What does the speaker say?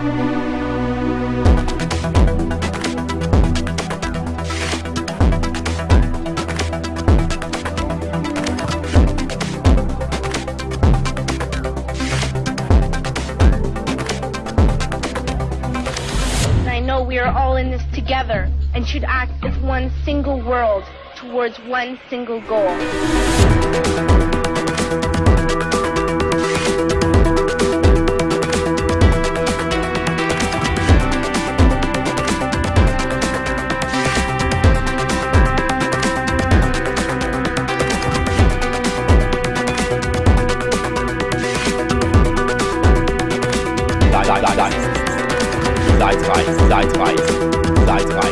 I know we are all in this together and should act as one single world towards one single goal. Zeitreise, Zeitreise, Zeitreise.